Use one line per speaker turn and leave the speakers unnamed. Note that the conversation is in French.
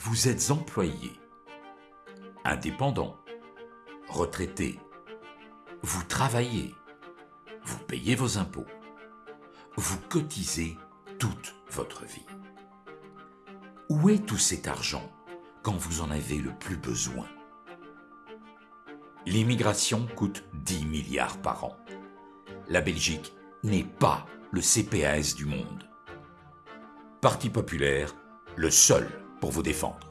Vous êtes employé, indépendant, retraité. Vous travaillez, vous payez vos impôts, vous cotisez toute votre vie. Où est tout cet argent quand vous en avez le plus besoin? L'immigration coûte 10 milliards par an. La Belgique n'est pas le CPAS du monde. Parti populaire, le seul pour vous défendre.